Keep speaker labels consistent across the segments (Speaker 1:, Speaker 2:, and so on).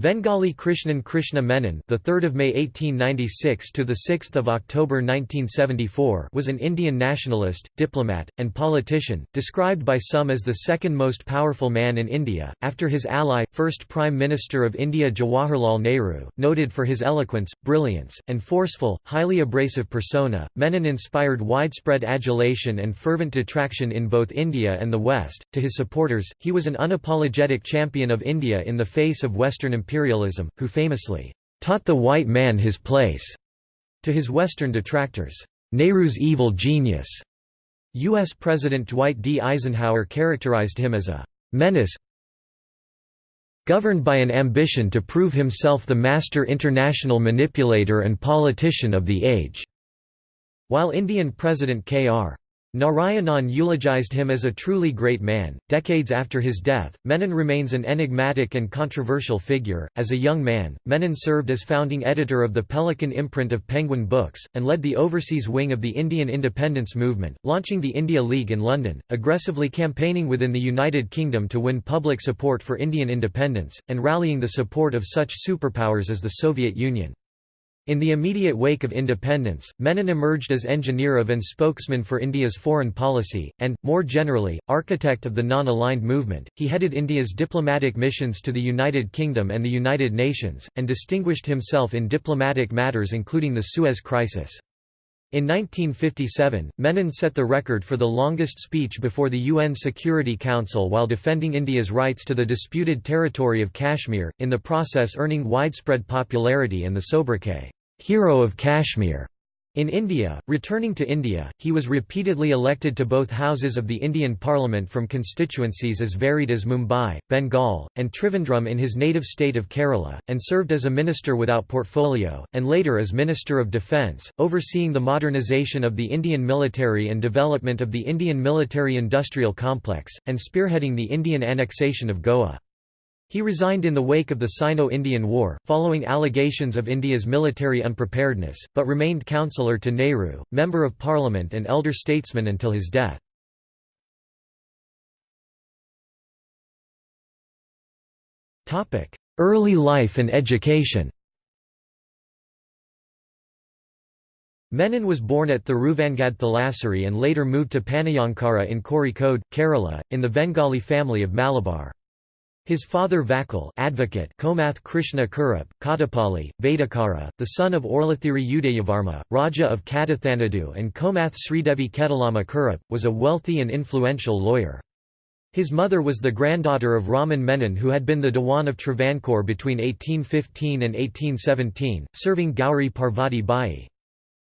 Speaker 1: Vengalil Krishnan Krishna Menon, the 3rd of May 1896 to the 6th of October 1974, was an Indian nationalist, diplomat, and politician, described by some as the second most powerful man in India after his ally, first Prime Minister of India Jawaharlal Nehru, noted for his eloquence, brilliance, and forceful, highly abrasive persona. Menon inspired widespread adulation and fervent detraction in both India and the West. To his supporters, he was an unapologetic champion of India in the face of Western imperialism, who famously taught the white man his place. To his Western detractors, Nehru's evil genius. U.S. President Dwight D. Eisenhower characterized him as a menace governed by an ambition to prove himself the master international manipulator and politician of the age. While Indian President K.R. Narayanan eulogized him as a truly great man. Decades after his death, Menon remains an enigmatic and controversial figure. As a young man, Menon served as founding editor of the Pelican imprint of Penguin Books, and led the overseas wing of the Indian independence movement, launching the India League in London, aggressively campaigning within the United Kingdom to win public support for Indian independence, and rallying the support of such superpowers as the Soviet Union. In the immediate wake of independence, Menon emerged as engineer of and spokesman for India's foreign policy, and, more generally, architect of the non-aligned movement. He headed India's diplomatic missions to the United Kingdom and the United Nations, and distinguished himself in diplomatic matters including the Suez Crisis. In 1957, Menon set the record for the longest speech before the UN Security Council while defending India's rights to the disputed territory of Kashmir, in the process earning widespread popularity and the sobriquet, "'Hero of Kashmir' In India, returning to India, he was repeatedly elected to both houses of the Indian Parliament from constituencies as varied as Mumbai, Bengal, and Trivandrum in his native state of Kerala, and served as a minister without portfolio, and later as Minister of Defence, overseeing the modernisation of the Indian military and development of the Indian military-industrial complex, and spearheading the Indian annexation of Goa. He resigned in the wake of the Sino-Indian War, following allegations of India's military unpreparedness, but remained councillor to Nehru, Member of Parliament and elder statesman until his death. Early life and education Menon was born at Thiruvangad Thalassery and later moved to Panniyankara in Kozhikode, Kerala, in the Vengalil family of Malabar. His father Vakal advocate Komath Krishna Kurup, Kattapalli, Vedakara, the son of Orlathiri Udayavarma, Raja of Kadathanadu and Komath Sridevi Ketalama Kurup, was a wealthy and influential lawyer. His mother was the granddaughter of Raman Menon who had been the Dewan of Travancore between 1815 and 1817, serving Gauri Parvati Bai.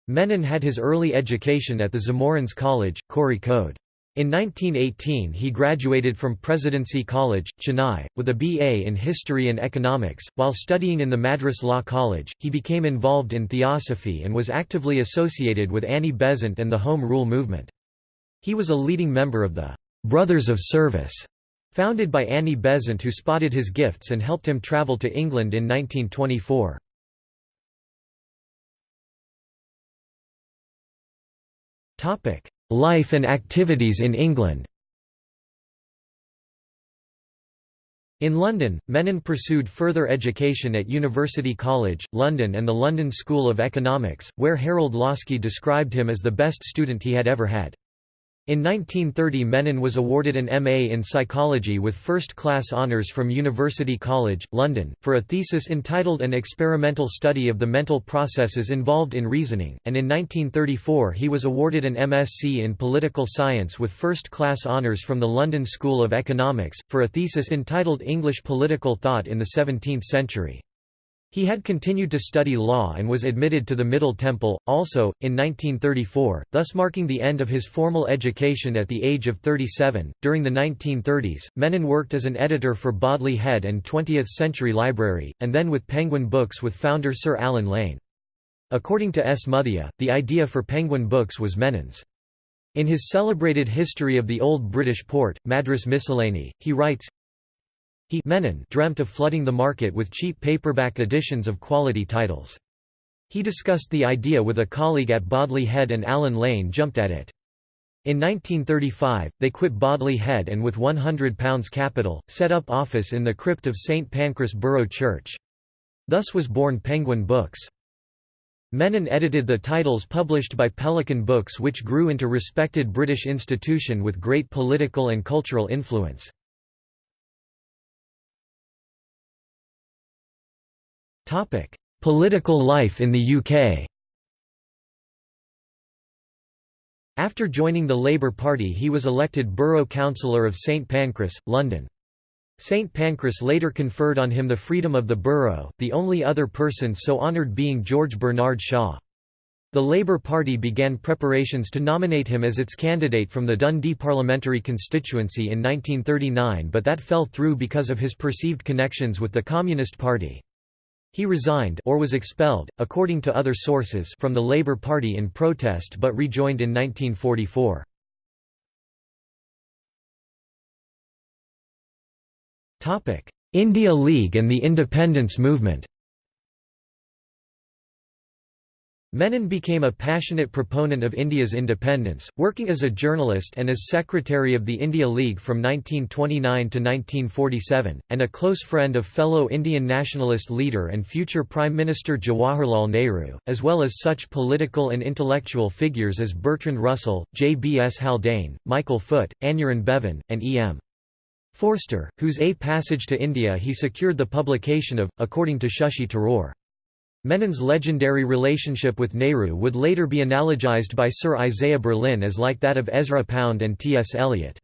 Speaker 1: Menon had his early education at the Zamorins College, Kozhikode. In 1918 he graduated from Presidency College, Chennai, with a BA in History and Economics. While studying in the Madras Law College, he became involved in theosophy and was actively associated with Annie Besant and the Home Rule movement. He was a leading member of the Brothers of Service, founded by Annie Besant who spotted his gifts and helped him travel to England in 1924. Topic: Life and activities in England In London, Menon pursued further education at University College, London and the London School of Economics, where Harold Laski described him as the best student he had ever had. In 1930 Menon was awarded an MA in psychology with first-class honours from University College, London, for a thesis entitled An Experimental Study of the Mental Processes Involved in Reasoning, and in 1934 he was awarded an MSc in political science with first-class honours from the London School of Economics, for a thesis entitled English Political Thought in the Seventeenth Century. He had continued to study law and was admitted to the Middle Temple, also, in 1934, thus marking the end of his formal education at the age of 37. During the 1930s, Menon worked as an editor for Bodley Head and 20th Century Library, and then with Penguin Books with founder Sir Allen Lane. According to S. Muthiah, the idea for Penguin Books was Menon's. In his celebrated History of the Old British Port, Madras Miscellany, he writes, he Menon dreamt of flooding the market with cheap paperback editions of quality titles. He discussed the idea with a colleague at Bodley Head and Allen Lane jumped at it. In 1935, they quit Bodley Head and with £100 capital, set up office in the crypt of St Pancras Borough Church. Thus was born Penguin Books. Menon edited the titles published by Pelican Books which grew into respected British institution with great political and cultural influence. Political life in the UK After joining the Labour Party he was elected Borough Councillor of St Pancras, London. St Pancras later conferred on him the freedom of the borough, the only other person so honoured being George Bernard Shaw. The Labour Party began preparations to nominate him as its candidate from the Dundee parliamentary constituency in 1939 but that fell through because of his perceived connections with the Communist Party. He resigned or was expelled, according to other sources from the Labour Party in protest but rejoined in 1944. India League and the independence movement Menon became a passionate proponent of India's independence, working as a journalist and as secretary of the India League from 1929 to 1947, and a close friend of fellow Indian nationalist leader and future Prime Minister Jawaharlal Nehru, as well as such political and intellectual figures as Bertrand Russell, J. B. S. Haldane, Michael Foot, Aneurin Bevan, and E. M. Forster, whose A Passage to India he secured the publication of, according to Shashi Tharoor. Menon's legendary relationship with Nehru would later be analogized by Sir Isaiah Berlin as like that of Ezra Pound and T. S. Eliot.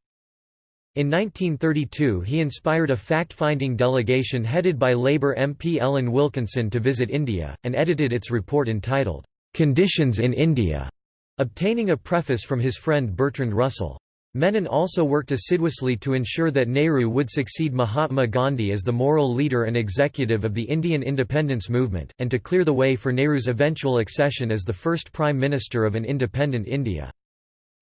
Speaker 1: In 1932 he inspired a fact-finding delegation headed by Labour MP Ellen Wilkinson to visit India, and edited its report entitled, "'Conditions in India", obtaining a preface from his friend Bertrand Russell. Menon also worked assiduously to ensure that Nehru would succeed Mahatma Gandhi as the moral leader and executive of the Indian independence movement, and to clear the way for Nehru's eventual accession as the first Prime Minister of an independent India.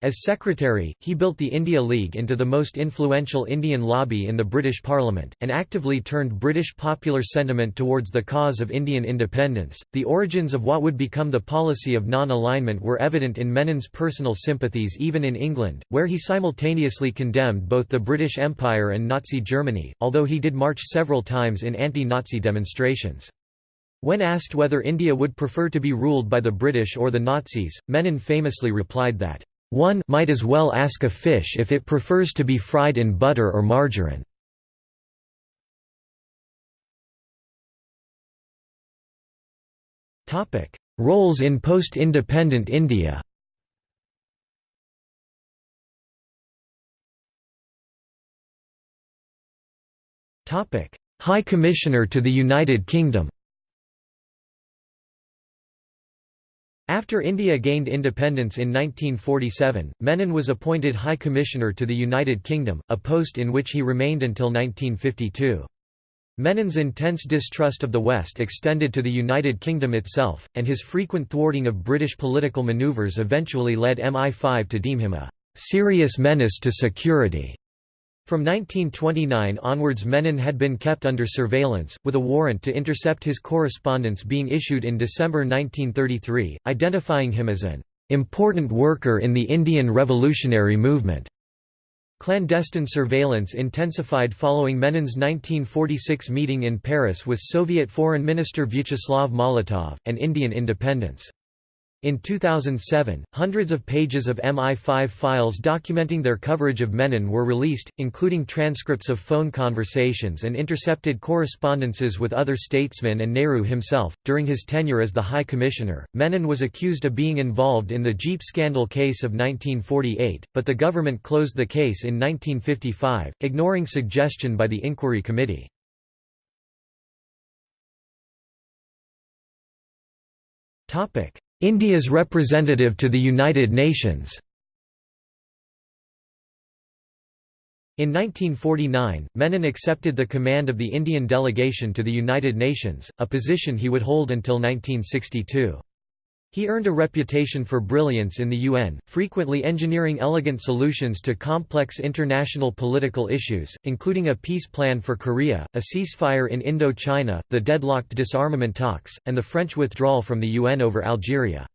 Speaker 1: As secretary, he built the India League into the most influential Indian lobby in the British Parliament, and actively turned British popular sentiment towards the cause of Indian independence. The origins of what would become the policy of non alignment were evident in Menon's personal sympathies even in England, where he simultaneously condemned both the British Empire and Nazi Germany, although he did march several times in anti Nazi demonstrations. When asked whether India would prefer to be ruled by the British or the Nazis, Menon famously replied that one might as well ask a fish if it prefers to be fried in butter or margarine. Roles in post-independent India. High Commissioner to the United Kingdom After India gained independence in 1947, Menon was appointed High Commissioner to the United Kingdom, a post in which he remained until 1952. Menon's intense distrust of the West extended to the United Kingdom itself, and his frequent thwarting of British political manoeuvres eventually led MI5 to deem him a «serious menace to security». From 1929 onwards Menon had been kept under surveillance, with a warrant to intercept his correspondence being issued in December 1933, identifying him as an "...important worker in the Indian revolutionary movement." Clandestine surveillance intensified following Menon's 1946 meeting in Paris with Soviet Foreign Minister Vyacheslav Molotov, and Indian independence. In 2007, hundreds of pages of MI5 files documenting their coverage of Menon were released, including transcripts of phone conversations and intercepted correspondences with other statesmen and Nehru himself. During his tenure as the High Commissioner, Menon was accused of being involved in the Jeep scandal case of 1948, but the government closed the case in 1955, ignoring suggestion by the Inquiry Committee. Topic: India's representative to the United Nations In 1949, Menon accepted the command of the Indian delegation to the United Nations, a position he would hold until 1962. He earned a reputation for brilliance in the UN, frequently engineering elegant solutions to complex international political issues, including a peace plan for Korea, a ceasefire in Indo-China, the deadlocked disarmament talks, and the French withdrawal from the UN over Algeria.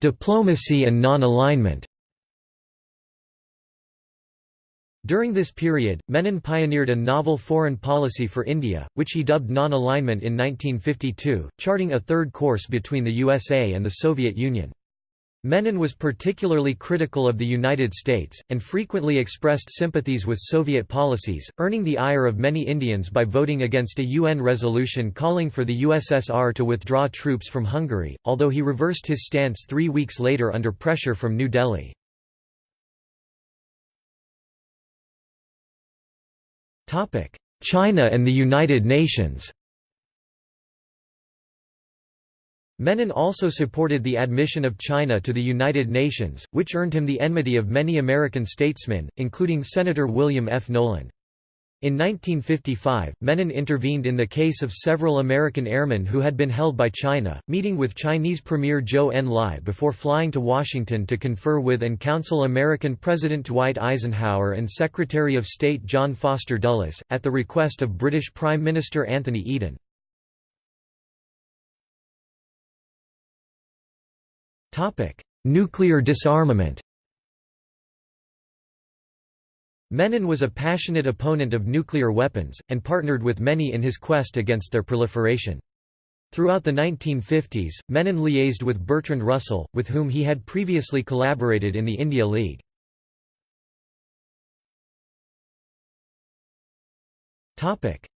Speaker 1: Diplomacy and non-alignment During this period, Menon pioneered a novel foreign policy for India, which he dubbed non-alignment in 1952, charting a third course between the USA and the Soviet Union. Menon was particularly critical of the United States, and frequently expressed sympathies with Soviet policies, earning the ire of many Indians by voting against a UN resolution calling for the USSR to withdraw troops from Hungary, although he reversed his stance three weeks later under pressure from New Delhi. China and the United Nations Menon also supported the admission of China to the United Nations, which earned him the enmity of many American statesmen, including Senator William F. Knowland. In 1955, Menon intervened in the case of several American airmen who had been held by China, meeting with Chinese Premier Zhou Enlai before flying to Washington to confer with and counsel American President Dwight Eisenhower and Secretary of State John Foster Dulles, at the request of British Prime Minister Anthony Eden. Nuclear disarmament Menon was a passionate opponent of nuclear weapons, and partnered with many in his quest against their proliferation. Throughout the 1950s, Menon liaised with Bertrand Russell, with whom he had previously collaborated in the India League.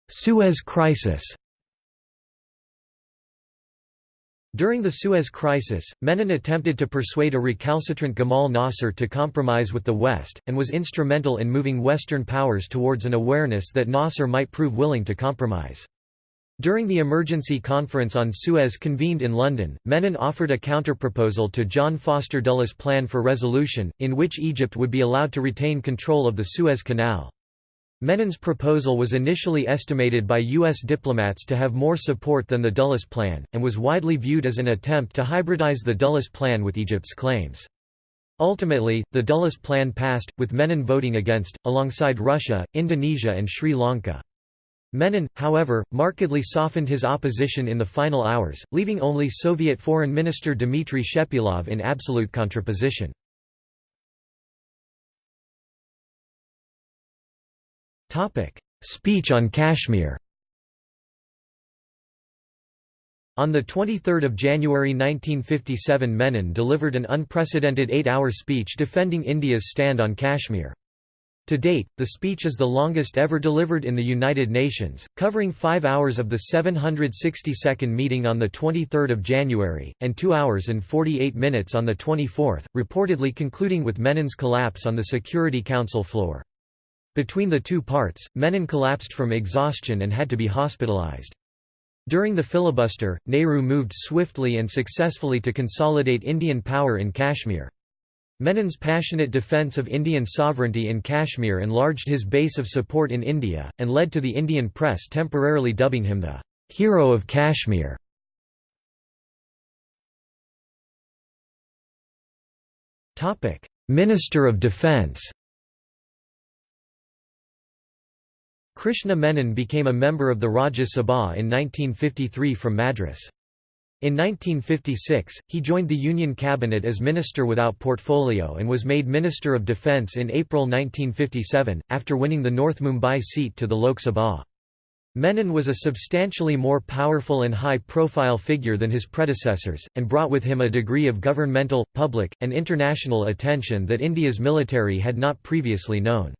Speaker 1: Suez Crisis During the Suez Crisis, Menon attempted to persuade a recalcitrant Gamal Nasser to compromise with the West, and was instrumental in moving Western powers towards an awareness that Nasser might prove willing to compromise. During the emergency conference on Suez convened in London, Menon offered a counterproposal to John Foster Dulles' plan for resolution, in which Egypt would be allowed to retain control of the Suez Canal. Menon's proposal was initially estimated by U.S. diplomats to have more support than the Dulles Plan, and was widely viewed as an attempt to hybridize the Dulles Plan with Egypt's claims. Ultimately, the Dulles Plan passed, with Menon voting against, alongside Russia, Indonesia and Sri Lanka. Menon, however, markedly softened his opposition in the final hours, leaving only Soviet Foreign Minister Dmitry Shepilov in absolute contraposition. Speech on Kashmir On 23 January 1957 Menon delivered an unprecedented eight-hour speech defending India's stand on Kashmir. To date, the speech is the longest ever delivered in the United Nations, covering five hours of the 762nd meeting on 23 January, and two hours and 48 minutes on the 24th, reportedly concluding with Menon's collapse on the Security Council floor. Between the two parts, Menon collapsed from exhaustion and had to be hospitalized. During the filibuster, Nehru moved swiftly and successfully to consolidate Indian power in Kashmir. Menon's passionate defence of Indian sovereignty in Kashmir enlarged his base of support in India, and led to the Indian press temporarily dubbing him the «hero of Kashmir». Minister of Defence Krishna Menon became a member of the Rajya Sabha in 1953 from Madras. In 1956, he joined the Union Cabinet as Minister without portfolio and was made Minister of Defence in April 1957, after winning the North Mumbai seat to the Lok Sabha. Menon was a substantially more powerful and high-profile figure than his predecessors, and brought with him a degree of governmental, public, and international attention that India's military had not previously known.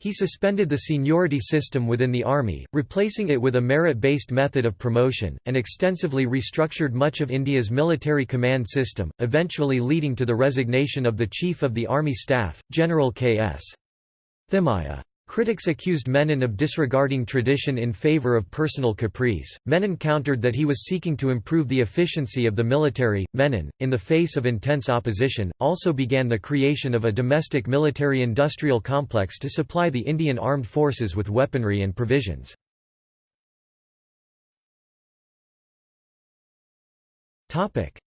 Speaker 1: He suspended the seniority system within the army, replacing it with a merit-based method of promotion, and extensively restructured much of India's military command system, eventually leading to the resignation of the Chief of the Army Staff, General K.S. Thimayya. Critics accused Menon of disregarding tradition in favor of personal caprice. Menon countered that he was seeking to improve the efficiency of the military. Menon, in the face of intense opposition, also began the creation of a domestic military industrial complex to supply the Indian armed forces with weaponry and provisions.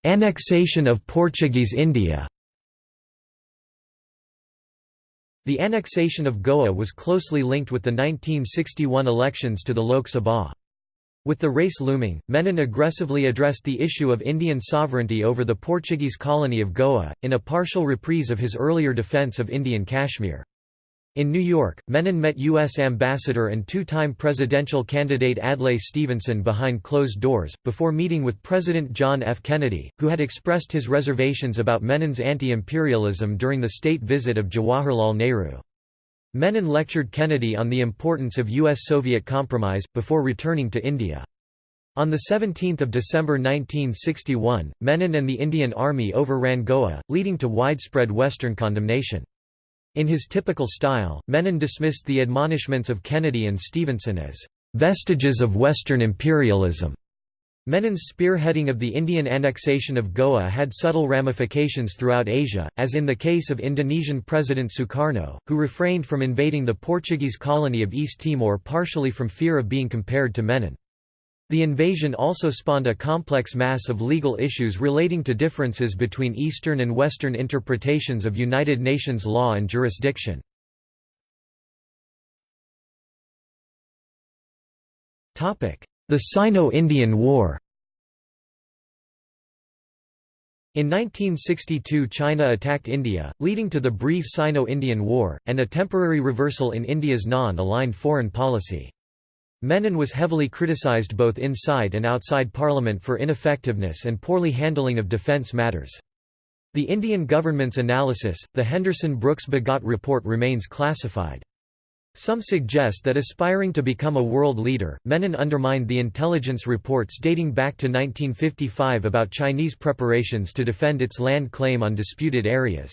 Speaker 1: Annexation of Portuguese India The annexation of Goa was closely linked with the 1961 elections to the Lok Sabha. With the race looming, Menon aggressively addressed the issue of Indian sovereignty over the Portuguese colony of Goa, in a partial reprise of his earlier defence of Indian Kashmir. In New York, Menon met U.S. Ambassador and two-time presidential candidate Adlai Stevenson behind closed doors, before meeting with President John F. Kennedy, who had expressed his reservations about Menon's anti-imperialism during the state visit of Jawaharlal Nehru. Menon lectured Kennedy on the importance of U.S.-Soviet compromise, before returning to India. On 17 December 1961, Menon and the Indian Army overran Goa, leading to widespread Western condemnation. In his typical style, Menon dismissed the admonishments of Kennedy and Stevenson as vestiges of Western imperialism. Menon's spearheading of the Indian annexation of Goa had subtle ramifications throughout Asia, as in the case of Indonesian President Sukarno, who refrained from invading the Portuguese colony of East Timor partially from fear of being compared to Menon. The invasion also spawned a complex mass of legal issues relating to differences between Eastern and Western interpretations of United Nations law and jurisdiction. The Sino-Indian War In 1962 China attacked India, leading to the brief Sino-Indian War, and a temporary reversal in India's non-aligned foreign policy. Menon was heavily criticized both inside and outside parliament for ineffectiveness and poorly handling of defence matters. The Indian government's analysis, the Henderson-Brooks-Bhagat report remains classified. Some suggest that aspiring to become a world leader, Menon undermined the intelligence reports dating back to 1955 about Chinese preparations to defend its land claim on disputed areas.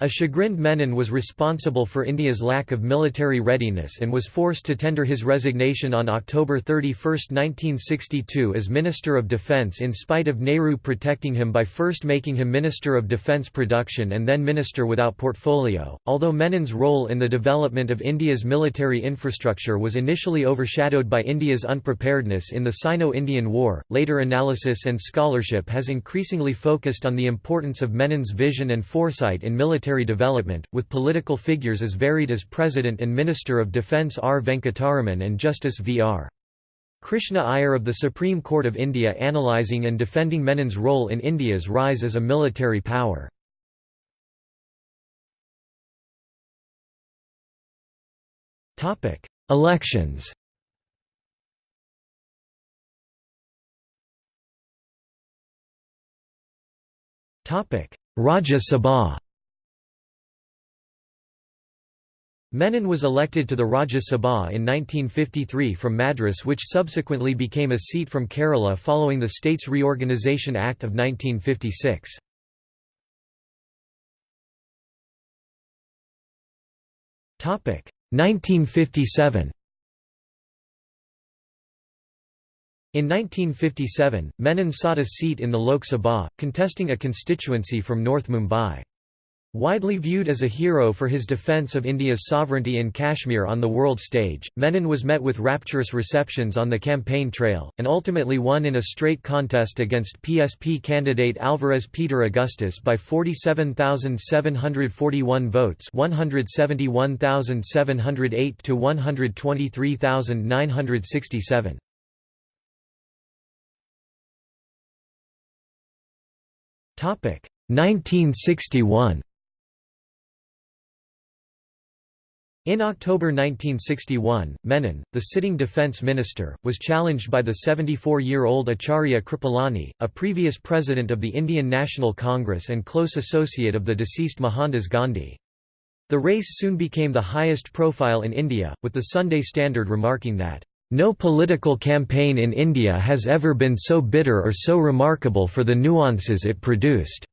Speaker 1: A chagrined Menon was responsible for India's lack of military readiness and was forced to tender his resignation on October 31, 1962 as Minister of Defence in spite of Nehru protecting him by first making him Minister of Defence Production and then Minister without portfolio. Although Menon's role in the development of India's military infrastructure was initially overshadowed by India's unpreparedness in the Sino-Indian War, later analysis and scholarship has increasingly focused on the importance of Menon's vision and foresight in military military development, with political figures as varied as President and Minister of Defence R. Venkataraman and Justice V. R. Krishna Iyer of the Supreme Court of India analysing and defending Menon's role in India's rise as a military power. Elections Rajya Sabha Menon was elected to the Rajya Sabha in 1953 from Madras which subsequently became a seat from Kerala following the States Reorganisation Act of 1956. Topic 1957 In 1957, Menon sought a seat in the Lok Sabha, contesting a constituency from North Mumbai. Widely viewed as a hero for his defense of India's sovereignty in Kashmir on the world stage, Menon was met with rapturous receptions on the campaign trail, and ultimately won in a straight contest against PSP candidate Alvarez Peter Augustus by 47,741 votes 171,708 to 123,967. Topic 1961 In October 1961, Menon, the sitting defence minister, was challenged by the 74-year-old Acharya Kripalani, a previous president of the Indian National Congress and close associate of the deceased Mohandas Gandhi. The race soon became the highest profile in India, with the Sunday Standard remarking that, "...no political campaign in India has ever been so bitter or so remarkable for the nuances it produced."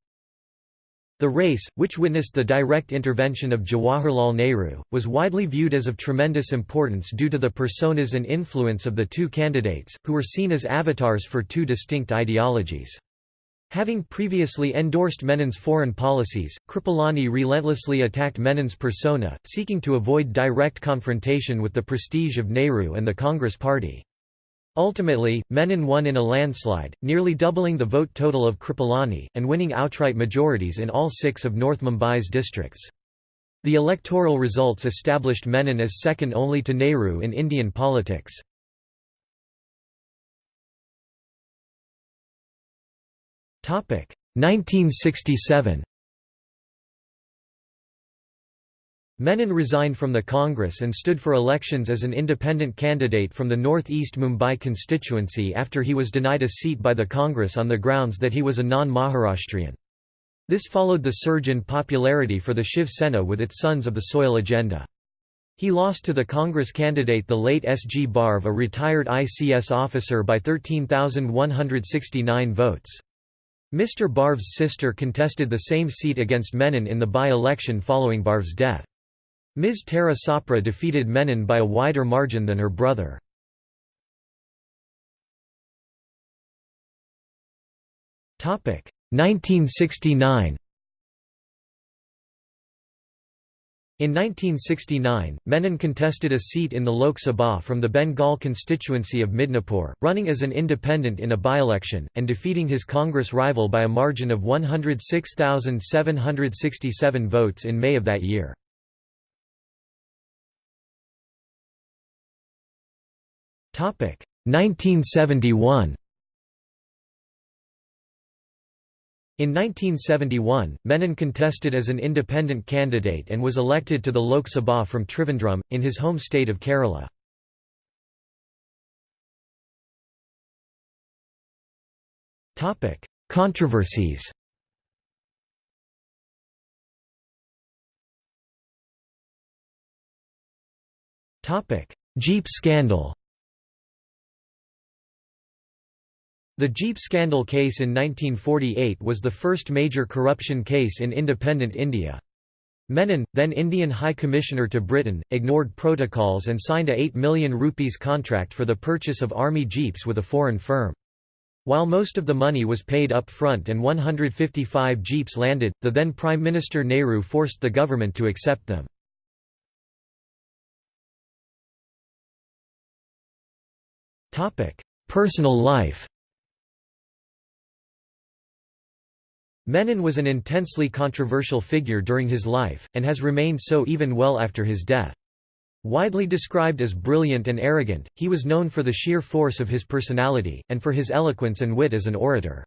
Speaker 1: The race, which witnessed the direct intervention of Jawaharlal Nehru, was widely viewed as of tremendous importance due to the personas and influence of the two candidates, who were seen as avatars for two distinct ideologies. Having previously endorsed Menon's foreign policies, Kripalani relentlessly attacked Menon's persona, seeking to avoid direct confrontation with the prestige of Nehru and the Congress Party. Ultimately, Menon won in a landslide, nearly doubling the vote total of Kripalani, and winning outright majorities in all six of North Mumbai's districts. The electoral results established Menon as second only to Nehru in Indian politics. Topic 1967 Menon resigned from the Congress and stood for elections as an independent candidate from the North East Mumbai constituency after he was denied a seat by the Congress on the grounds that he was a non-Maharashtrian. This followed the surge in popularity for the Shiv Sena with its Sons of the Soil agenda. He lost to the Congress candidate the late S. G. Barve a retired ICS officer by 13,169 votes. Mr. Barve's sister contested the same seat against Menon in the by-election following Barve's death. Ms. Tara Sapre defeated Menon by a wider margin than her brother. Topic 1969. In 1969, Menon contested a seat in the Lok Sabha from the Bengal constituency of Midnapore, running as an independent in a by-election, and defeating his Congress rival by a margin of 106,767 votes in May of that year. 1971 In 1971, Menon contested as an independent candidate and was elected to the Lok Sabha from Trivandrum, in his home state of Kerala. Controversies Jeep scandal The Jeep scandal case in 1948 was the first major corruption case in independent India. Menon, then Indian High Commissioner to Britain, ignored protocols and signed a 8 million rupees contract for the purchase of army jeeps with a foreign firm. While most of the money was paid up front and 155 jeeps landed, the then Prime Minister Nehru forced the government to accept them. Personal life Menon was an intensely controversial figure during his life, and has remained so even well after his death. Widely described as brilliant and arrogant, he was known for the sheer force of his personality, and for his eloquence and wit as an orator.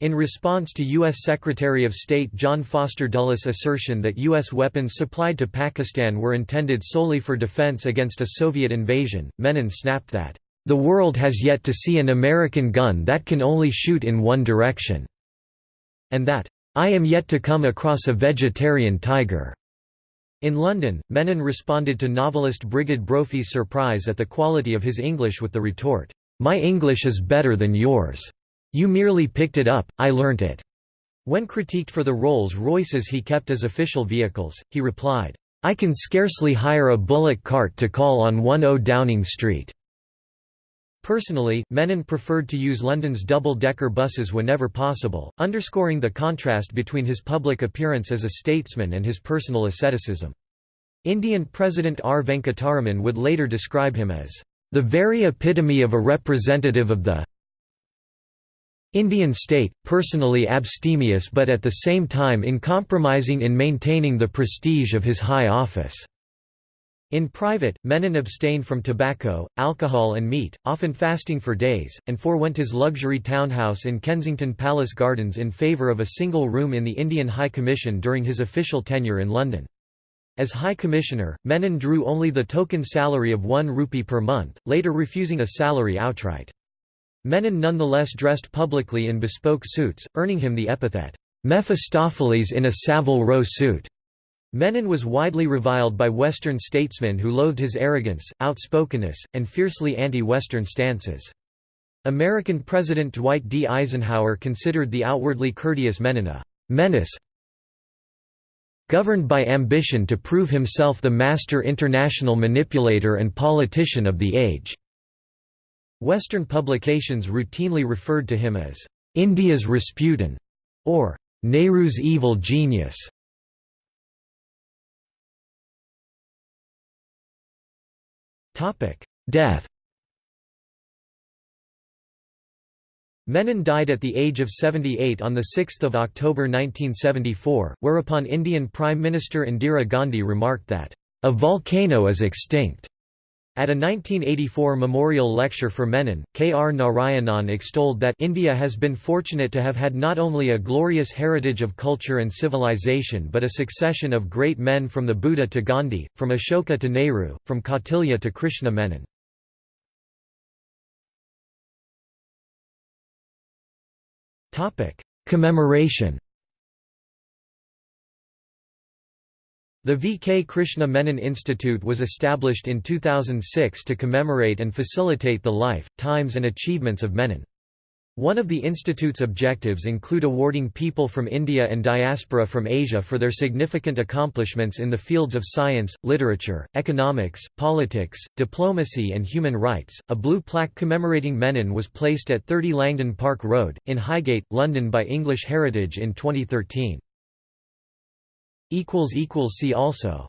Speaker 1: In response to U.S. Secretary of State John Foster Dulles' assertion that U.S. weapons supplied to Pakistan were intended solely for defense against a Soviet invasion, Menon snapped that, "...the world has yet to see an American gun that can only shoot in one direction." And that, "'I am yet to come across a vegetarian tiger'". In London, Menon responded to novelist Brigid Brophy's surprise at the quality of his English with the retort, "'My English is better than yours. You merely picked it up, I learnt it.'" When critiqued for the Rolls-Royces he kept as official vehicles, he replied, "'I can scarcely hire a bullock cart to call on 10 Downing Street.'" Personally, Menon preferred to use London's double-decker buses whenever possible, underscoring the contrast between his public appearance as a statesman and his personal asceticism. Indian President R. Venkataraman would later describe him as, "...the very epitome of a representative of the Indian state, personally abstemious but at the same time uncompromising in maintaining the prestige of his high office." In private, Menon abstained from tobacco, alcohol and meat, often fasting for days, and forewent his luxury townhouse in Kensington Palace Gardens in favour of a single room in the Indian High Commission during his official tenure in London. As High Commissioner, Menon drew only the token salary of one rupee per month, later refusing a salary outright. Menon nonetheless dressed publicly in bespoke suits, earning him the epithet, Mephistopheles in a Savile Row suit. Menon was widely reviled by Western statesmen who loathed his arrogance, outspokenness, and fiercely anti-Western stances. American President Dwight D. Eisenhower considered the outwardly courteous Menon a «menace governed by ambition to prove himself the master international manipulator and politician of the age». Western publications routinely referred to him as «India's Rasputin» or «Nehru's evil genius». Death Menon died at the age of 78 on 6 October 1974, whereupon Indian Prime Minister Indira Gandhi remarked that, "...a volcano is extinct." At a 1984 memorial lecture for Menon, K. R. Narayanan extolled that India has been fortunate to have had not only a glorious heritage of culture and civilization but a succession of great men from the Buddha to Gandhi, from Ashoka to Nehru, from Kautilya to Krishna Menon. Commemoration The V. K. Krishna Menon Institute was established in 2006 to commemorate and facilitate the life, times and achievements of Menon. One of the institute's objectives include awarding people from India and diaspora from Asia for their significant accomplishments in the fields of science, literature, economics, politics, diplomacy and human rights. A blue plaque commemorating Menon was placed at 30 Langdon Park Road, in Highgate, London by English Heritage in 2013. See also